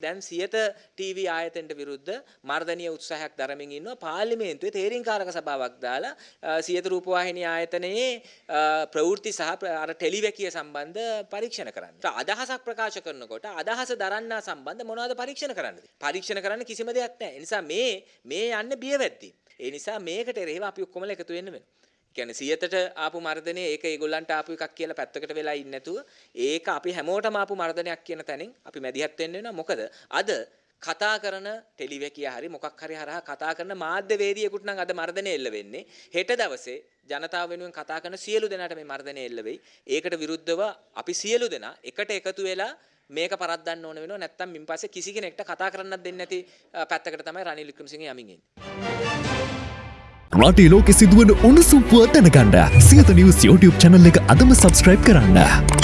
දැන් සියත ටීවී ආයතනට විරුද්ධ මර්ධනීය උත්සාහයක් දරමින් ඉන්නවා පාර්ලිමේන්තුවේ තේරීම්කාරක සභාවක් දාලා අ, සියත රූපවාහිනී ආයතනයේ අ, ප්‍රවෘත්ති සහ ප්‍ර- අර ටෙලිවැකිය සම්බන්ධ පරීක්ෂණ කරන්න. අදහසක් ප්‍රකාශ කරනකොට අදහස දරන්නා සම්බන්ධ මොනවද පරීක්ෂණ කරන්නද? පරීක්ෂණ කරන්න කිසිම දෙයක් නැහැ. ඒ නිසා මේ මේ යන්නේ බියවැද්දී. ඒ නිසා මේකට එරෙහිව අපි ඔක්කොමලා එකතු වෙන්න වෙනවා. කියන්නේ සියතට ආපු මර්ධනය ඒක ඒගොල්ලන්ට ආපු එකක් කියලා පැත්තකට වෙලා ඉන්නේ නැතුව ඒක අපි හැමෝටම ආපු මර්ධනයක් කියන තැනින් අපි මැදිහත් වෙන්න වෙනවා. මොකද? අද කතා කරන ටෙලිවැකිය හරි මොකක් හරි හරහා කතා කරන මාධ්‍යවේදියෙකුට නම් අද මර්ධනය එල්ල වෙන්නේ. හෙට දවසේ ජනතාව වෙනුවෙන් කතා කරන සියලු දෙනාට මේ මර්ධනය එල්ල වෙයි. ඒකට විරුද්ධව අපි සියලු දෙනා එකට එකතු වෙලා මේක පරද්දන්න ඕන වෙනවා නැත්තම් මින් පස්සේ කිසි කෙනෙක්ට කතා කරන්නත් දෙන්නේ නැති අ, පැත්තකට තමයි රනිල් වික්‍රමසිංහ යමින් ඉන්නේ රටේ ලෝකෙ සිදුවන උණුසුම් පුවත් දැනගන්න සියත නිවස් YouTube channel එක අදම subscribe කරන්න.